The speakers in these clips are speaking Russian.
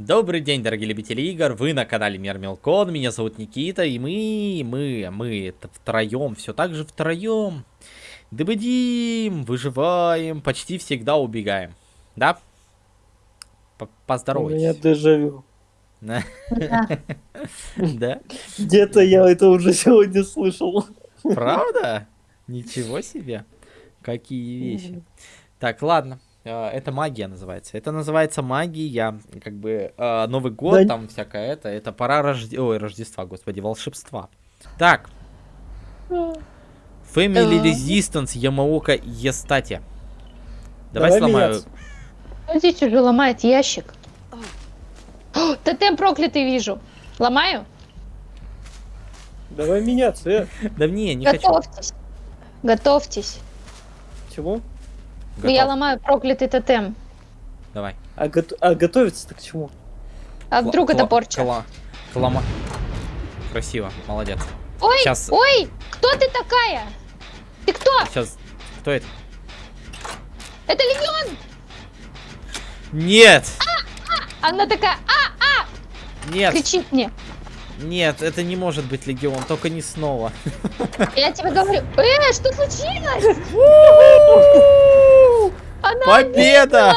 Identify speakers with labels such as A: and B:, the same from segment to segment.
A: Добрый день, дорогие любители игр, вы на канале Мир Мелкон, меня зовут Никита, и мы, мы, мы, это втроем, все так же втроем. Дыбыдим, выживаем, почти всегда убегаем, да? П
B: У меня
A: Поздоровайтесь.
B: дежавю.
A: Да?
B: Где-то я это уже сегодня слышал.
A: Правда? Ничего себе. Какие вещи. Так, ладно. Э, Это магия называется. Это называется магия, как бы э, Новый год,
B: Да.
A: там всякое это. Это пора Рожде... Ой, Рождества, господи, волшебства. Так. Family. Resistance Ямаока Естати. Давай,
B: Давай
A: сломаю.
B: меняться.
C: Смотрите, уже ломает ящик. О, Тотем проклятый вижу. Ломаю?
B: Давай меняться. э.
A: Да не, не хочу.
C: Готовьтесь. Готовьтесь.
B: Чему?
A: Готов.
C: Я ломаю проклятый тотем.
A: Давай.
B: А, гото- а готовиться-то к чему?
C: А вдруг
A: Кла-
C: это порча?
A: кла- клома- Красиво, молодец.
C: Ой,
A: Щас.
C: ой, кто ты такая? Ты кто?
A: Сейчас. Кто это?
C: Это Легион!
A: Нет!
C: Она такая, а,
A: Нет!
C: кричит мне.
A: Нет, это не может быть Легион, только не снова.
C: Я тебе говорю, э, что случилось? Она
A: Победа!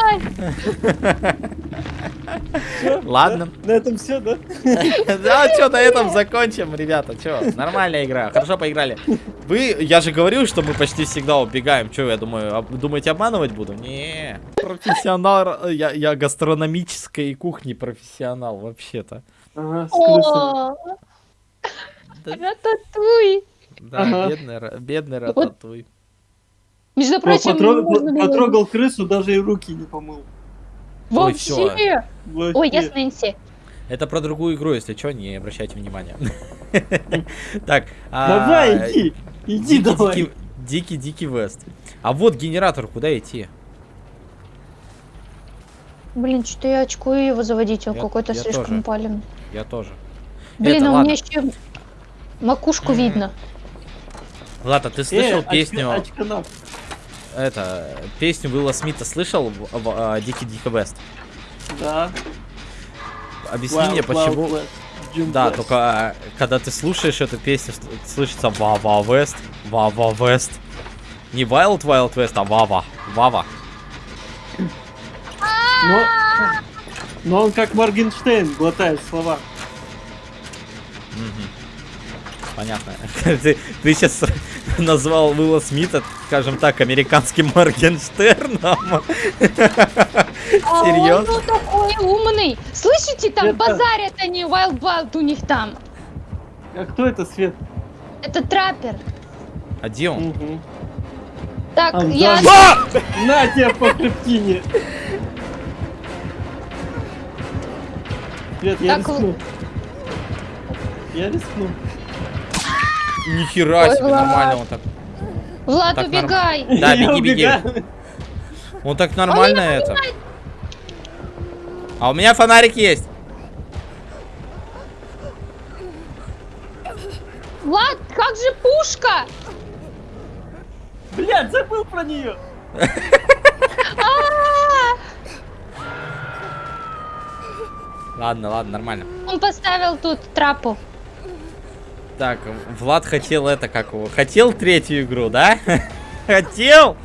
A: Ладно.
B: На, этом все, да?
A: Да, что на этом закончим, ребята. Че, нормальная игра, хорошо поиграли. Вы, я же говорил, что мы почти всегда убегаем. Че, я думаю, думаете, обманывать буду? Не, профессионал, я, я гастрономической кухни профессионал, вообще-то.
B: Ага,
C: рататуй.
A: да, бедный, бедный рататуй.
C: Между
B: О,
C: прочим,
B: потрогал,
C: можно было-
B: потрогал крысу, даже и руки не помыл.
A: Ой.
C: Вообще.
B: Вообще.
C: Ой, я с Нэнси.
A: Это про другую игру, если что, не обращайте внимания. Так, а,
B: Давай, иди. Иди давай.
A: дикий, дикий, дикий Вест. А вот генератор, куда идти?
C: Блин, что-то я очкую его заводить, он какой-то слишком пален.
A: Я тоже.
C: Блин, а у меня еще макушку видно.
A: Ладно, ты слышал
B: Э,
A: песню. Это, песню Уилла Смита слышал в, в, а, Дикий Дикий Вест?
B: Да.
A: Объясни
B: Wild
A: мне, почему...
B: Jim
A: Да,
B: West.
A: только а, когда ты слушаешь эту песню, слышится Вава Вест, Вава Вест. Не Wild Wild West, а Вава, Вава.
B: Но, но он как Моргенштейн глотает слова.
A: Мгм. Понятно. ты, ты сейчас назвал Уилла Смита, скажем так, американским Моргенштерном.
C: А он
A: Серьезно?
C: ну такой умный. Слышите, там
B: Это-
C: базарят они, Wild Wild у них там.
B: А кто это, Свет?
C: Это траппер.
A: А где он?
B: Мгм.
C: Так,
B: А,
C: я...
B: да. На тебе по хребтине. Свет, я
C: Так,
B: рискну. Я рискну.
A: Нихера
C: Ой,
A: себе,
C: Влад.
A: нормально он так.
C: Влад,
A: Так, норм-
C: убегай.
A: Да,
B: Я
A: беги, беги. Он так нормально это. А у меня фонарик есть.
C: Влад, как же пушка?
B: Блядь, забыл про нее.
C: А,
A: Ладно, ладно, нормально.
C: Он поставил тут трапу.
A: Так, Влад хотел это, как его? Хотел третью игру, да? Хотел!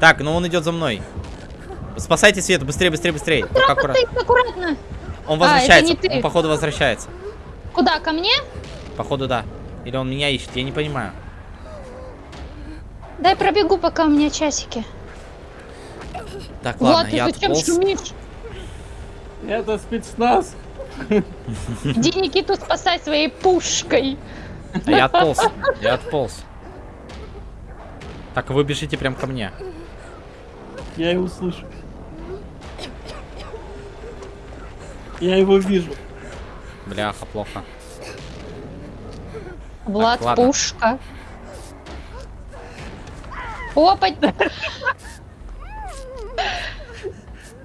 A: Так, ну он идет за мной. Спасайте Свету, быстрее, быстрее, быстрее.
C: Трапа
A: аккуратно.
C: стоит аккуратно.
A: Он
C: А, это
A: возвращается.
C: не ты.
A: Он, походу, возвращается.
C: Куда, ко мне?
A: Походу, да. Или он меня ищет, я не понимаю.
C: Дай пробегу, пока у меня часики.
A: Так,
C: Влад,
A: ладно,
C: ты
A: я
C: зачем
A: отполз.
C: шумишь?
B: Это спецназ.
C: Иди Никиту спасай своей пушкой.
A: А я отполз. Я отполз. Так, вы бежите прям ко мне.
B: Я его слышу. Я его вижу.
A: Бляха, плохо.
C: Влад,
A: ладно.
C: пушка. Опа,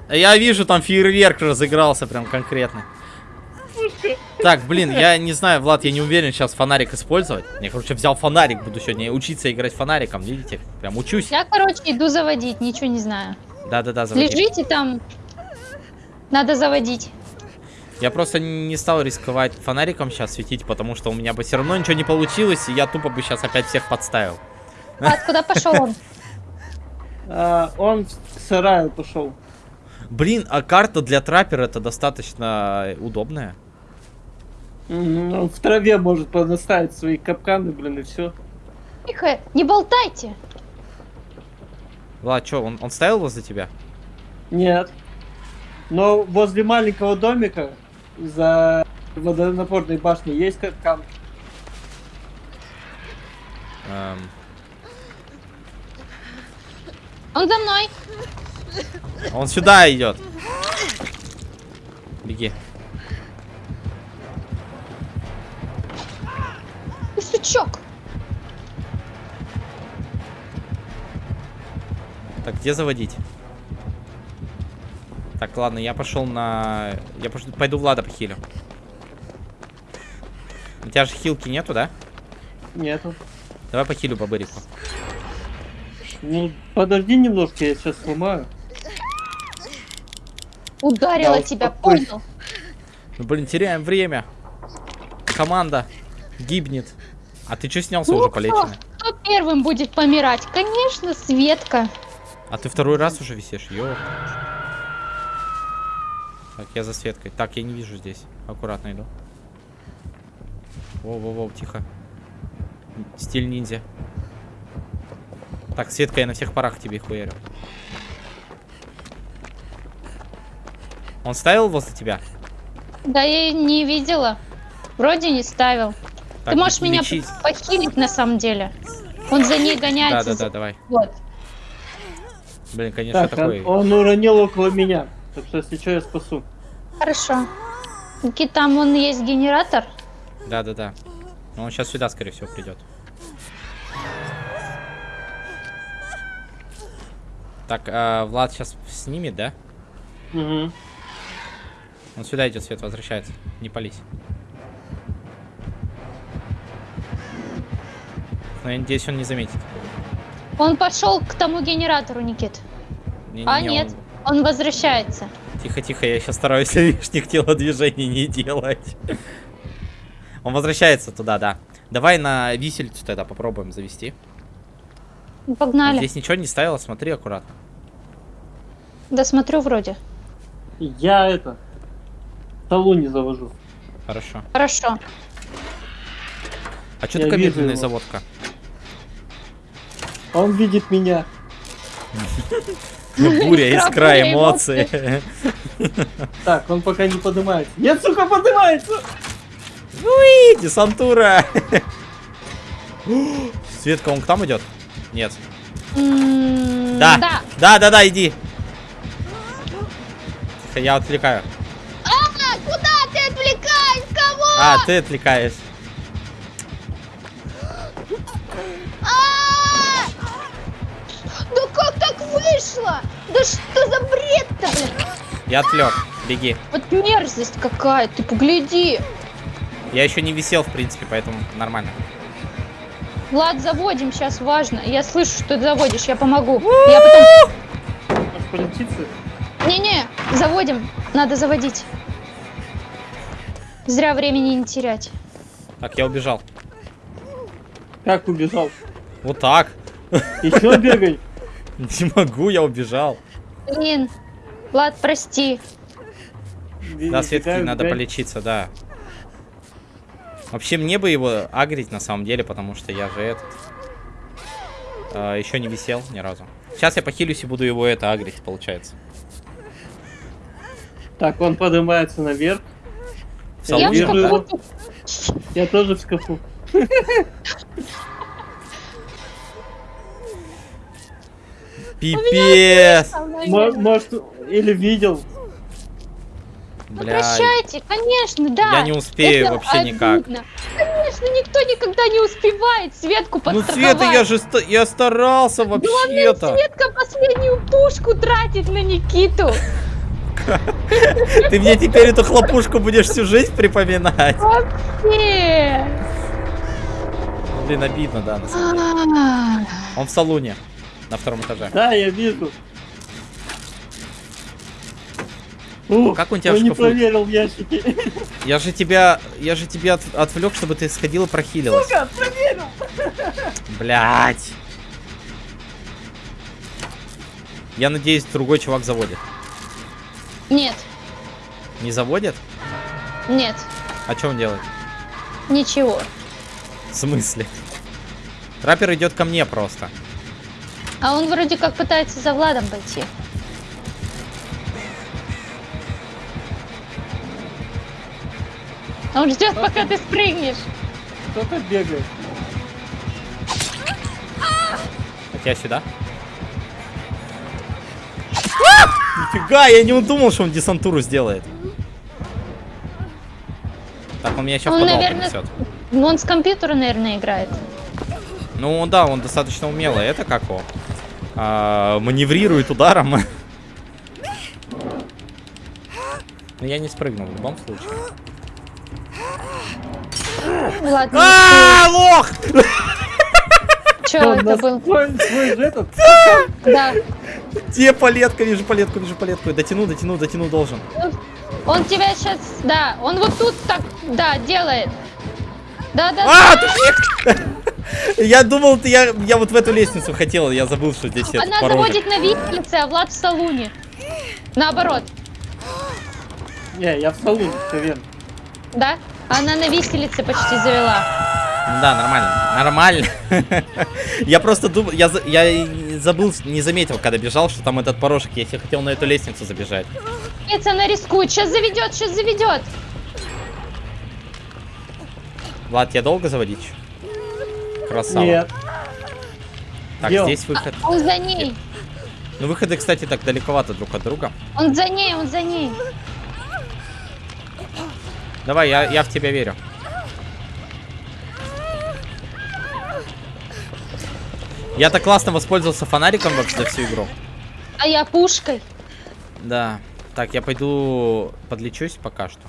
A: Я вижу, там фейерверк разыгрался прям конкретно. Так, блин, я не знаю, Влад, я не уверен сейчас фонарик использовать. Я, короче, взял фонарик, буду сегодня учиться играть фонариком, видите? Прям учусь.
C: я, короче, иду заводить, ничего не знаю.
A: Да-да-да, заводи.
C: Лежите там. Надо заводить.
A: Я просто не стал рисковать фонариком сейчас светить, потому что у меня бы все равно ничего не получилось, и я тупо бы сейчас опять всех подставил.
C: А куда пошел он?
B: А, он к сараю пошел.
A: Блин, а карта для траппера это достаточно удобная.
B: Он в траве может понаставить свои капканы, блин, и все.
C: Тихо, не болтайте.
A: Влад, что, он, он ставил возле тебя?
B: Нет. Но возле маленького домика за водонапорной башней есть капкан.
A: Эм,
C: Он за мной.
A: он сюда идет. Беги.
C: Сучок.
A: Так, где заводить? Так, ладно, я пошел на... Я пош- пойду Влада похилю. У тебя же хилки нету, да?
B: Нету.
A: Давай похилю по бырику.
B: Ну, подожди немножко, я сейчас сломаю.
C: Ударила
B: Да,
C: тебя, понял?
A: Ну, блин, теряем время. Команда гибнет. А ты что снялся
C: Ну,
A: уже полеченный?
C: Кто первым будет помирать? Конечно, Светка.
A: А ты второй раз уже висишь, ё. Так, я за Светкой. Так, я не вижу здесь. Аккуратно иду. Воу-воу-воу, тихо. Стиль ниндзя. Так, Светка, я на всех парах тебе хуярю. Он ставил возле тебя?
C: Да я не видела. Вроде не ставил.
A: Так,
C: Ты можешь меня похилить на самом деле. Он за ней гоняется.
A: Да-да-да,
C: за-
A: давай.
C: Вот.
A: Блин, конечно,
B: Так,
A: такой...
B: он, он уронил около меня. Так что, если что, я спасу.
C: Хорошо. Никита, там он есть генератор.
A: Да-да-да. Но он сейчас сюда, скорее всего, придет. Так, а, Влад сейчас снимет, да?
B: Угу.
A: Он сюда идет, Свет, возвращается. Не пались. Но я надеюсь, он не заметит.
C: Он пошел к тому генератору, Никит.
A: Не,
C: А, нет. Он возвращается.
A: Тихо-тихо, я сейчас стараюсь лишних телодвижений не делать. Он возвращается туда, да. Давай на висельцу тогда попробуем завести.
C: Погнали.
A: Здесь ничего не ставила, смотри аккуратно.
C: Да смотрю вроде.
B: Я это... Столу не завожу.
A: Хорошо.
C: Хорошо.
A: А что такая медленная
B: его.
A: заводка?
B: Он видит меня.
A: Буря, искра, эмоции.
B: Так, он пока не поднимается. Нет, сука, поднимается!
A: Уи, десантура. Светка, он к там идет? Нет.
C: М,
A: Да.
C: Да.
A: Да, да, да, иди. Тихо, Я отвлекаю.
C: А, куда ты отвлекаешь? Кого?
A: А, ты отвлекаешь.
C: Так вышло? Да что за бред-то, блин?
A: Я отвлек. Беги.
C: Вот мерзость какая, ты погляди.
A: Я еще не висел, в принципе, поэтому нормально.
C: Влад, заводим, сейчас важно. Я слышу, что ты заводишь, я помогу. Я потом...
B: Полетится.
C: Не-не, заводим, надо заводить. Зря времени не терять.
A: Так, я убежал.
B: Как убежал?
A: Вот так.
B: Еще бегай.
A: Не могу, я убежал.
C: Блин, Влад, прости.
A: Да, Светке
B: Бегаю,
A: надо
B: бегаю.
A: полечиться, да. Вообще, мне бы его агрить на самом деле, потому что я же этот... еще не висел ни разу. Сейчас я похилюсь и буду его это агрить, получается.
B: Так, он поднимается наверх.
A: В
B: Я
C: Я в шкафу.
B: его. Я тоже в шкафу.
A: Пипец!
B: Мо- Может, или видел.
C: Ну, прощайте, конечно, да.
A: я не успею
C: Это
A: вообще никак.
C: обидно. Конечно, никто никогда не успевает Светку
A: Ну,
C: подстраховать.
A: Света, я же ста- я старался вообще-то.
C: Светка последнюю пушку тратит на Никиту.
A: Ты мне теперь эту хлопушку будешь всю жизнь припоминать.
C: Вообще.
A: Блин, обидно, да, на самом деле.
C: А,
A: Он в салоне, на втором этаже.
B: Да, я вижу. О,
A: Как он тебя в
B: он не проверил ящики.
A: Я же тебя, я же тебя от- отвлек, чтобы ты сходила и прохилилась.
B: Сука, проверил.
A: Блять. Я надеюсь, другой чувак заводит.
C: Нет,
A: Не заводит?
C: нет,
A: А что он делает?
C: ничего.
A: В смысле? Раппер идет ко мне просто.
C: А он вроде как пытается за Владом пойти. Он ждет, пока ты спрыгнешь.
B: Кто-то бегает.
A: Так я сюда. Нифига, я не думал, что он десантуру сделает. Так, он меня еще
C: Он, наверное. Ну, он с компьютера, наверное, играет.
A: Ну да, он достаточно умелый. Это как его? А, маневрирует ударом. Но я не спрыгнул в любом случае.
C: Влад, не
A: А, лох!
C: Че это был?
B: свой, же этот.
C: Да.
A: Где палетка? Вижу палетку, вижу палетку. Дотяну, дотяну, дотяну должен.
C: Он тебя сейчас, да, он вот тут так, да, делает. Да, да,
A: А,
C: да.
A: Я думал, ты- я, я вот в эту лестницу хотел, я забыл, что здесь этот
C: Она
A: порожек.
C: заводит на виселице, а Влад в салуне. Наоборот,
B: Не, я в салоне, все верно.
C: да? Она на виселице почти завела.
A: Да, нормально. Нормально. Я просто думал, я, я забыл, не заметил, когда бежал, что там этот порожек есть. Я хотел на эту лестницу забежать.
C: Нет, она рискует, сейчас заведет, сейчас заведет.
A: Влад, я долго заводить? Красава.
B: Нет.
A: Так,
B: он?
A: здесь выход.
C: Он за ней,
A: Ну, выходы, кстати, так далековато друг от друга.
C: он за ней, он за ней.
A: Давай, я, я в тебя верю. Я так классно воспользовался фонариком вообще за всю игру.
C: А я пушкой.
A: Да. Так, я пойду подлечусь пока что.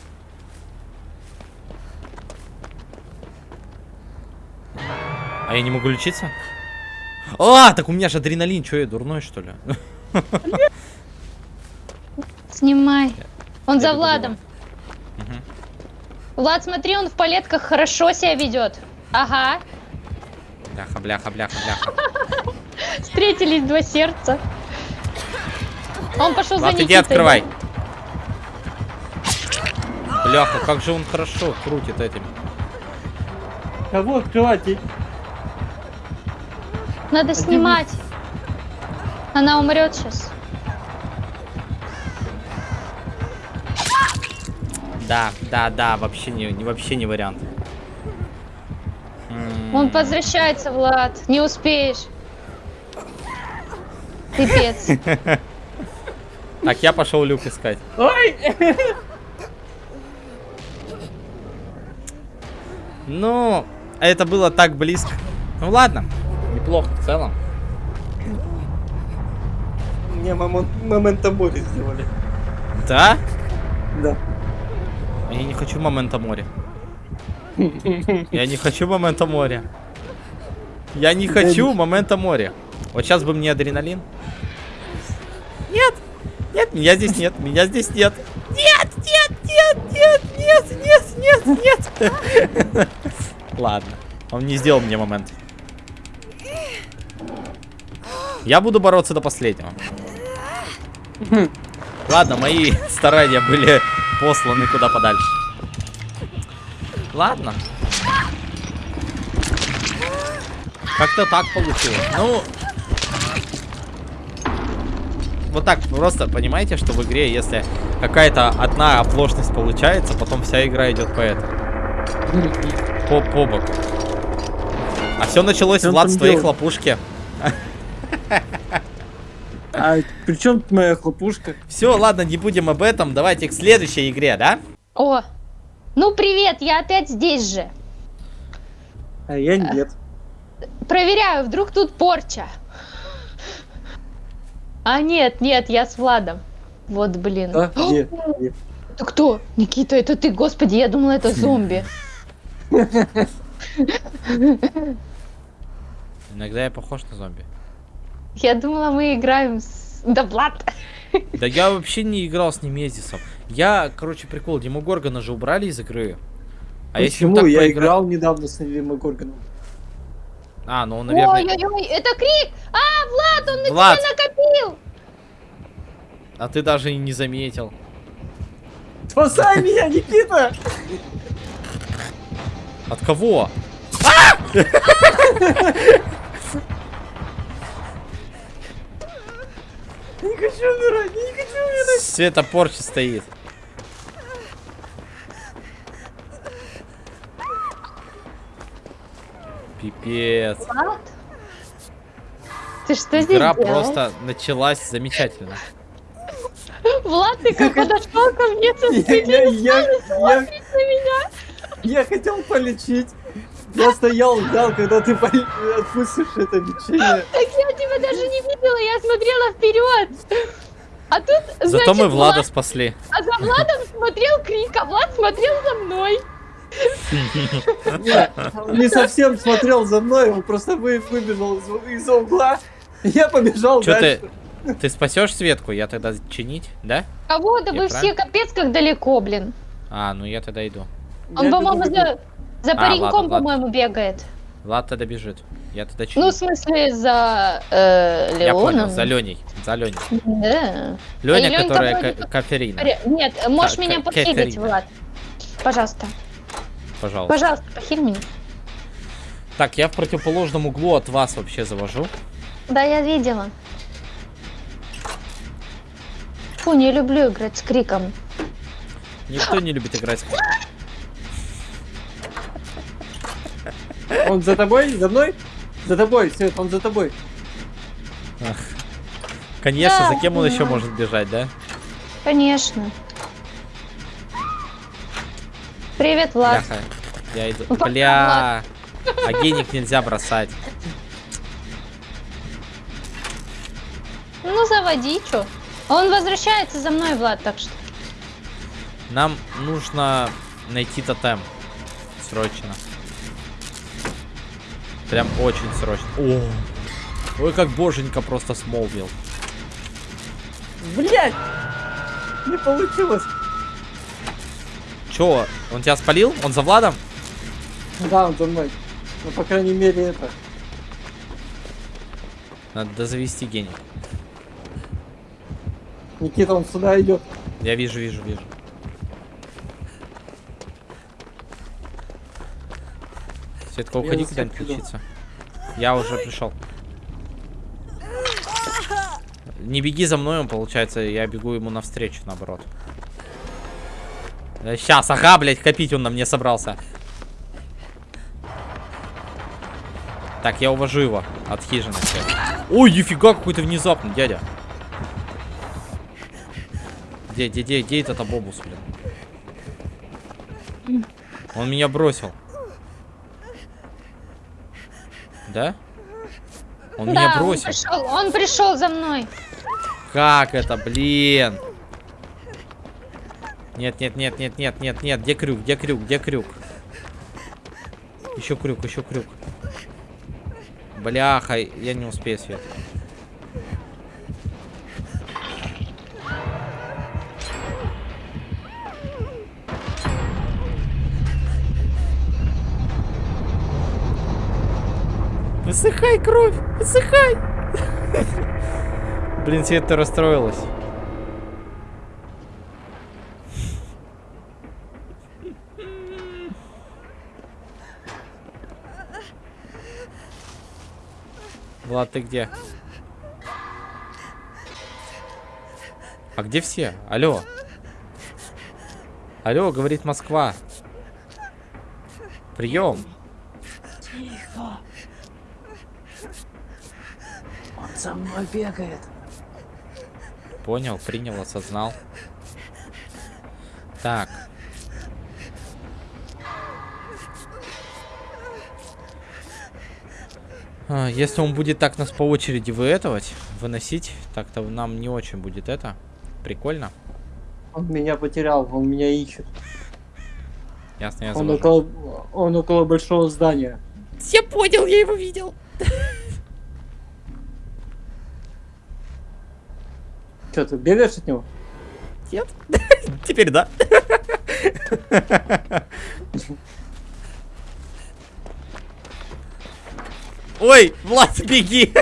A: А я не могу лечиться? А, так у меня же адреналин, что я дурной что ли?
C: Снимай. Он
A: Я
C: за Владом. Влад, смотри, он в палетках хорошо себя ведет. Ага.
A: Бляха, бляха, бляха, бляха.
C: Встретились два сердца. Он пошел за
A: Влад,
C: Никитой.
A: иди открывай. Бляха, как же он хорошо крутит этими.
B: Кого открывать?
C: Надо снимать. Она умрет сейчас.
A: Да, да, да, вообще не, не- вообще не вариант.
C: Он возвращается, Влад. Не успеешь. Пипец.
A: Так, я пошел люк искать.
B: Ой!
A: Ну, это было так близко. Ну ладно, неплохо в целом.
B: Мне мамон- момента боли сделали.
A: Да?
B: Да.
A: Я не хочу момента моря. Я не хочу момента моря. Я не хочу момента моря. Вот сейчас бы мне адреналин. Нет! Нет, меня здесь нет, меня здесь нет. Нет, нет, нет, нет, нет, нет, нет, нет. Ладно, он не сделал мне момент. Я буду бороться до последнего. Ладно, мои старания были посланы куда подальше. Ладно. Как-то так получилось. Ну... Вот так, просто понимаете, что в игре, если какая-то одна оплошность получается, потом вся игра идет по этому. По, по боку. А все началось, Влад, с твоей
B: делал?
A: хлопушки.
B: А при чем моя хлопушка?
A: Все, ладно, не будем об этом. Давайте к следующей игре, да?
C: О, ну привет, я опять здесь же.
B: А я нет.
C: Проверяю, вдруг тут порча. А нет, нет, я с Владом. Вот, блин.
B: А? Где? Где?
C: Это кто? Никита, это ты, господи, я думала, это зомби.
A: Иногда я похож на зомби.
C: Я думала, мы играем с... Да, Влад.
A: Да я вообще не играл с Немезисом. Я, короче, прикол, Диму Горгона же убрали из игры. А
B: Почему? Я
A: поигра-
B: играл недавно с Горганом.
A: А, ну он, наверное...
C: Ой-ой-ой, это крик! А, Влад, он на
A: Влад,
C: тебя накопил!
A: а ты даже и не заметил.
B: Спасай меня, Никита!
A: От кого?
B: хочу умирать, не хочу умирать.
A: Света порчи стоит. Пипец.
C: Влад? Ты что здесь
A: Игра
C: делаешь?
A: просто началась замечательно.
C: Влад, ты как подошел ко мне со
B: Я,
C: спины,
B: я, я, я,
C: на меня?
B: я хотел полечить. Я стоял, ждал, когда ты отпустишь это лечение.
C: Так я даже не видела, я смотрела вперед. А тут,
A: Зато
C: значит,
A: мы Влада
C: Влад-
A: спасли.
C: а за Владом смотрел Крик, а Влад смотрел за мной.
B: Не совсем смотрел за мной, он просто вы- выбежал из, из-за угла. Я побежал дальше.
A: ты, ты спасешь Светку? Я тогда чинить, да?
C: Кого? Да вы все капец как далеко, блин.
A: А, ну я тогда иду.
C: Он, по-моему, за, за
A: А,
C: пареньком, по-моему, бегает.
A: Влад тогда бежит. Я тогда чиню.
C: Ну, в смысле, за э,
A: я
C: Леоном.
A: понял, за Леней. За Леней.
C: Да.
A: Леня,
C: Ленька
A: которая
C: вроде как-
A: Каферина.
C: Нет, можешь
A: Ка-
C: меня похилить. Влад. Пожалуйста.
A: Пожалуйста.
C: Пожалуйста, похиль меня.
A: Так, я в противоположном углу от вас вообще завожу.
C: Да, я видела. Фу, не люблю играть с криком.
A: Никто не любит играть.
B: Он за тобой? За мной? За тобой, Свет, он за тобой.
A: Конечно,
C: Да,
A: за кем он еще
C: понимаю.
A: может бежать, да?
C: Конечно. Привет, Влад.
A: Бляха. Я иду.
C: Ну,
A: Бля. А геник нельзя бросать.
C: Ну, заводи, чё. Он возвращается за мной, Влад, так что.
A: Нам нужно найти тотем. Срочно. Прям очень срочно. О. Ой, как боженька просто смолвил.
B: Блять! Не получилось.
A: Чё, он тебя спалил? Он за Владом?
B: Да, он за мной. Ну, по крайней мере, это.
A: Надо завести гений.
B: Никита, он сюда идет.
A: Я вижу, вижу, вижу. Светка, уходи куда-нибудь лечиться. Я уже пришел. Не беги за мной, он получается, я бегу ему навстречу, наоборот. Сейчас, ага, блядь, копить он на мне собрался. Так, я увожу его от хижины. Ой, нифига, какой-то внезапный, дядя. Где, где, где, где этот обобус, блин? Он меня бросил. Да? Он меня
C: да, он
A: бросил.
C: пришел, он пришел за мной.
A: Как это, блин? Нет, нет, нет, нет, нет, нет, нет. Где крюк? Где крюк? Где крюк? Еще крюк, еще крюк. Бляха, я не успею, Свет. Высыхай, кровь! Высыхай! Блин, Свет, ты расстроилась. Влад, ты где? А где все? Алло. Алло, говорит Москва. Прием.
B: Тихо. Он за мной бегает.
A: Понял, принял, осознал. Так. А, Если он будет так нас по очереди выэтовать, выносить, так-то нам не очень будет это. Прикольно.
B: Он меня потерял, он меня ищет.
A: Ясно, я
B: Он
A: завожу.
B: около, он около большого здания.
A: Я понял, я его видел.
B: Сейчас что, ты бегаешь от него?
A: Нет. Теперь да. Ой, Влад, беги!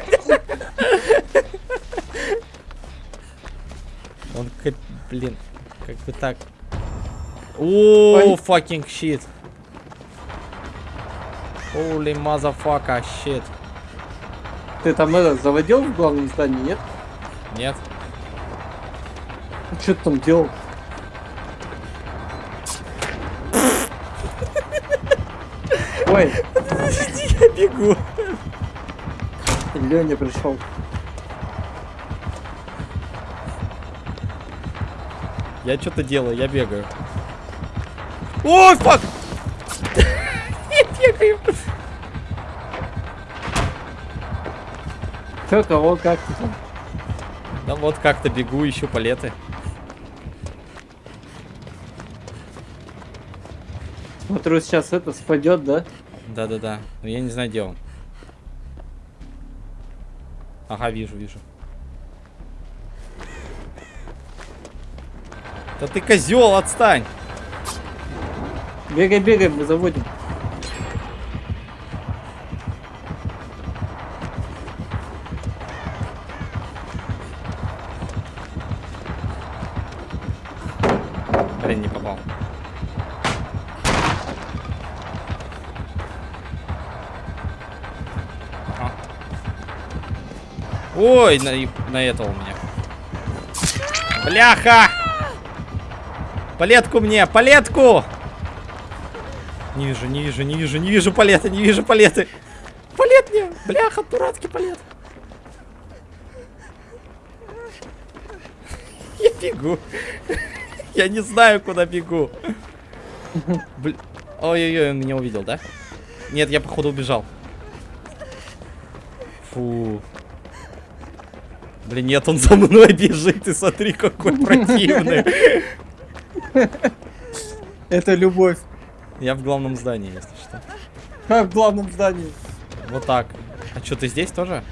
A: Он, как- блин, как бы так. О, fucking shit. Holy motherfucker, shit.
B: Ты там это заводил в главном здании, нет?
A: Нет?
B: Что ты там делал? Ой,
A: Я бегу.
B: Леня пришел.
A: Я что-то делаю, я бегаю. Ой, фак! Я бегаю.
B: Че, кого, как ты там?
A: Да вот как-то бегу, ищу палеты.
B: Смотрю, сейчас это спадет, да?
A: Да-да-да. Но я не знаю, где он. Ага, вижу, вижу. Да ты козел, отстань!
B: Бегай, бегай, мы заводим.
A: Ой, на, на этого у меня. Бляха! Палетку мне, палетку! Не вижу, не вижу, не вижу, не вижу палеты, не вижу палеты. Палет мне! Бляха, дурацкий палет. Я бегу. Я не знаю, куда бегу. Ой-ой-ой, он меня увидел, да? Нет, я походу убежал. Фу. Блин, нет, он за мной бежит, ты смотри, какой противный.
B: Это любовь.
A: Я в главном здании, если что.
B: Как в главном здании.
A: Вот так. А что, ты здесь тоже?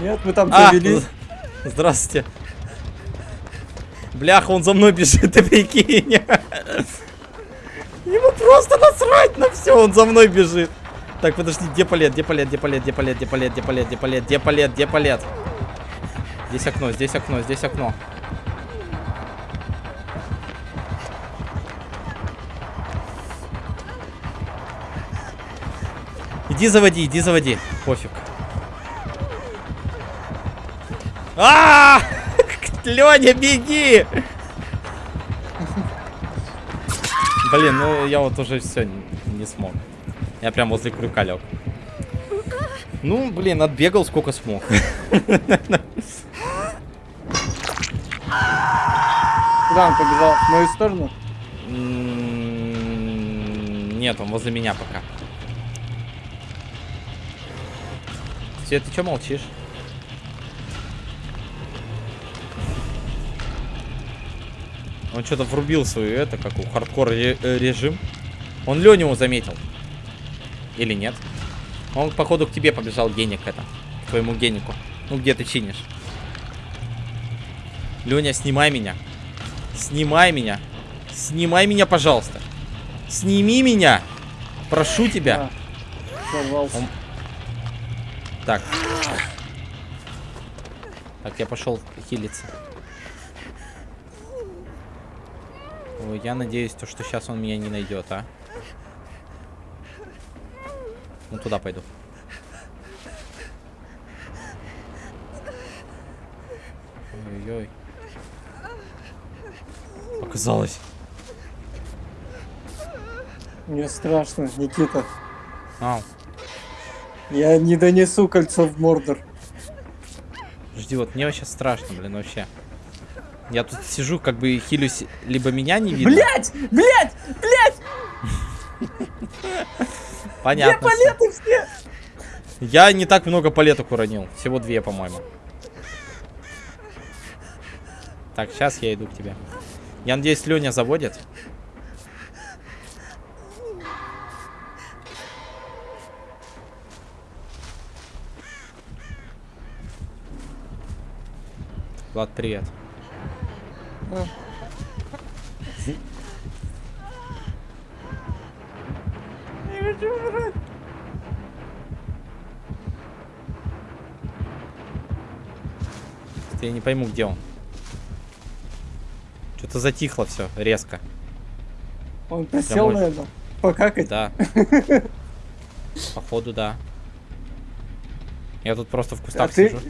B: Нет, мы там
A: А,
B: завелись.
A: з- здравствуйте. Бляха, он за мной бежит, ты прикинь. Ему просто насрать на все, он за мной бежит. Так, подожди, где палет, где палет, где палет, где палет, где палет, где палет, где палет, где палет, где палет? Здесь окно, здесь окно, здесь окно. Иди заводи, иди заводи. Пофиг. А! Леня, беги! Блин, ну я вот уже все не смог. Я прям возле крюка лег. Ну, блин, отбегал сколько смог.
B: Куда он побежал? В мою сторону?
A: М, Нет, он возле меня пока. Свет, ты что молчишь? Он что-то врубил свою это, как у хардкор э, режим. Он Леню заметил. Или нет? Он, походу, к тебе побежал геник это. К твоему генику. Ну, где ты чинишь? Леня, снимай меня. Снимай меня. Снимай меня, пожалуйста. Сними меня. Прошу тебя.
B: А.
A: Он- Так. Так, я пошел хилиться. Ой, я надеюсь, то, что сейчас он меня не найдет, а. Ну, туда пойду. Ой-ой-ой. Показалось.
B: Мне страшно, Никита.
A: Ау.
B: Я не донесу кольцо в Мордор.
A: Жди, вот мне сейчас страшно, блин, вообще. Я тут сижу, как бы хилюсь, либо меня не видно.
B: Блять! Блять! Блять!
A: Понятно.
B: Где палеты все?
A: Я не так много палеток уронил. Всего две, по-моему. Так, сейчас я иду к тебе. Я надеюсь, Леня заводит. Влад, привет.
B: А.
A: Я не пойму, где он. Что-то затихло все резко.
B: Он присел,
A: Домой.
B: наверное, покакать.
A: Да. Походу, да. Я тут просто в
B: А
A: кустах
B: ты,
A: сижу.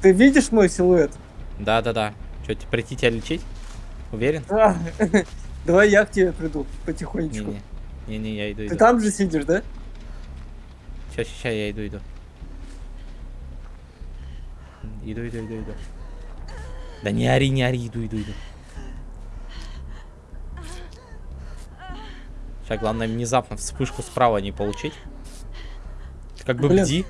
B: ты видишь мой силуэт?
A: Да, да, да. Че, прийти тебя лечить? Уверен?
B: А, Давай я к тебе приду потихонечку.
A: Не-не. Я иду,
B: Ты
A: иду.
B: там же сидишь, да?
A: Сейчас, сейчас, я иду, иду. Иду, иду, иду, иду. Да не ори, не ори, иду, иду, иду. Сейчас главное внезапно вспышку справа не получить. Ты как бы
B: Блин.
A: бди.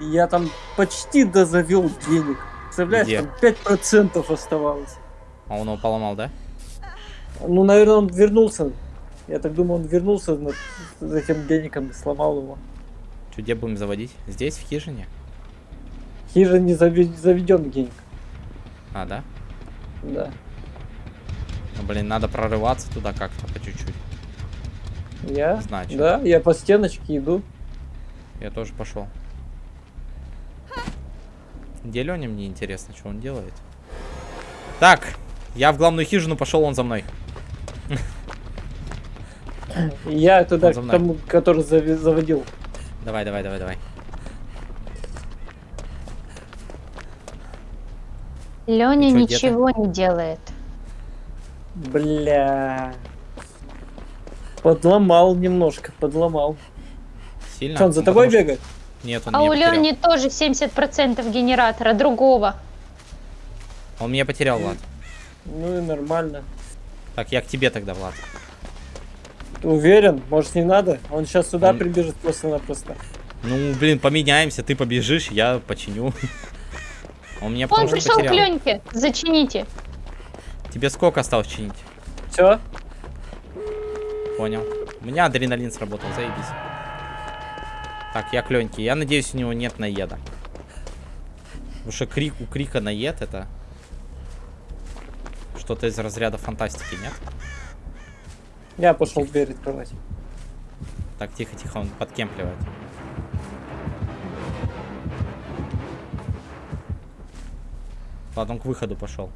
B: Я там почти дозавел денег. Представляешь,
A: Где?
B: там 5% оставалось.
A: А он его поломал, да?
B: Ну, наверное, он вернулся. Я так думаю, он вернулся за этим денегом и сломал его.
A: Что, где будем заводить? Здесь, в хижине?
B: Хижа не заведен денег.
A: А, да?
B: Да.
A: Ну, блин, надо прорываться туда как-то по чуть-чуть.
B: Я?
A: Значит.
B: Да, я по стеночке иду.
A: Я тоже пошел. Где Леня, мне интересно, что он делает. Так, я в главную хижину пошел, он за мной.
B: Я туда к тому, который заводил.
A: Давай, давай, давай, давай.
C: Леня ничего не делает.
B: Бля. Подломал немножко, подломал.
A: Сильно?
B: Что, он за тобой
A: потому что-
B: бегает?
A: Нет, он
C: А у. Лени тоже 70% генератора другого.
A: Он меня потерял, Влад.
B: Ну и нормально.
A: Так, я к тебе тогда, Влад.
B: Ты уверен? Может не надо? Он сейчас сюда
A: Он-
B: прибежит просто-напросто.
A: Ну, блин, поменяемся, ты побежишь, я починю. Он меня
C: Он
A: что
C: пришел к
A: потерял.
C: Леньке. Зачините.
A: Тебе сколько осталось чинить?
B: Все?
A: Понял. У меня адреналин сработал, заебись. Так, я к Леньке. Я надеюсь, у него нет наеда. Потому что крик у крика наед это что-то из разряда фантастики, нет?
B: Я пошел дверь открывать.
A: Так, тихо-тихо, он подкемпливает. Ладно, он к выходу пошел.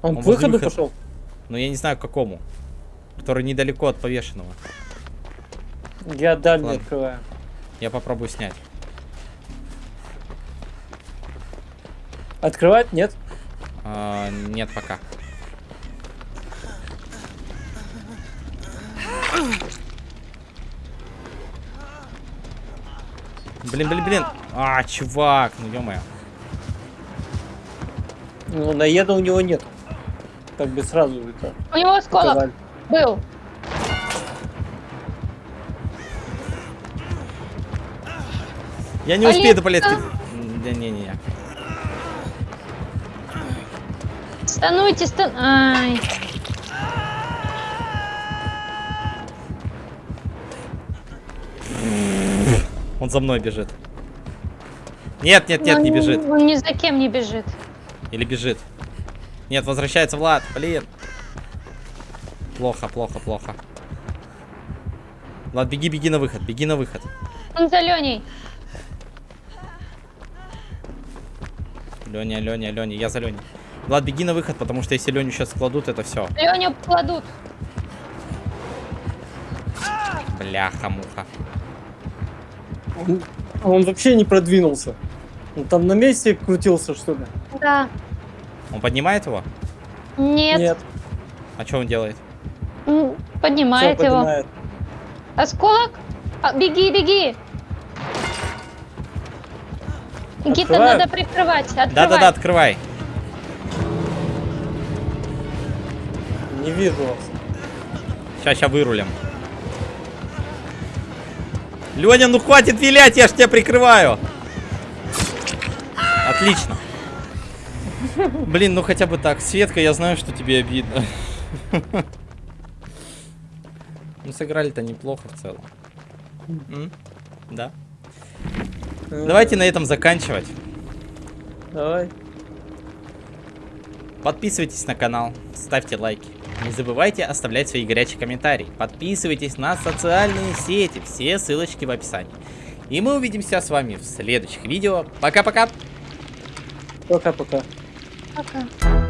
B: Он,
A: Он
B: к выходу
A: выхода.
B: пошел?
A: Но я не знаю, к какому. Который недалеко от повешенного.
B: Я дальний
A: Ладно.
B: открываю.
A: Я попробую снять.
B: Открывать? Нет?
A: А, нет, пока. Блин, блин, блин. А, чувак, ну ё
B: Ну, наеда у него нет. Как бы сразу это
C: У него осколок
B: показали.
C: Был.
A: Я не успею до палетки. Да не-не-не.
C: Стануйте, стан... Ай.
A: Он за мной бежит. Нет, нет, нет,
C: Он
A: не бежит.
C: Он ни за кем не бежит.
A: Или бежит. Нет, возвращается Влад. Блин. Плохо, плохо, плохо. Влад, беги, беги на выход, беги на выход.
C: Он за Леней.
A: Леня, Леня, Леня, я за Леней. Влад, беги на выход, потому что если Леню сейчас кладут, это все.
C: Леню кладут.
A: Бляха-муха.
B: Он, он вообще не продвинулся. Он там на месте крутился, что ли?
C: Да.
A: Он поднимает его?
C: Нет.
A: А что он делает?
C: Поднимает его.
B: поднимает.
C: Осколок? А, беги, беги. Никита, надо прикрывать. Открывай.
A: Да-да-да, открывай.
B: Не вижу вас.
A: Сейчас, сейчас вырулим. Леня, ну хватит вилять, я ж тебя прикрываю. Отлично. Блин, ну хотя бы так. Светка, я знаю, что тебе обидно. Ну, сыграли-то неплохо в целом. М? Да. Давайте на этом заканчивать.
B: Давай.
A: Подписывайтесь на канал, ставьте лайки. Не забывайте оставлять свои горячие комментарии. Подписывайтесь на социальные сети, все ссылочки в описании. И мы увидимся с вами в следующих видео. Пока-пока!
B: Пока-пока.
C: Пока.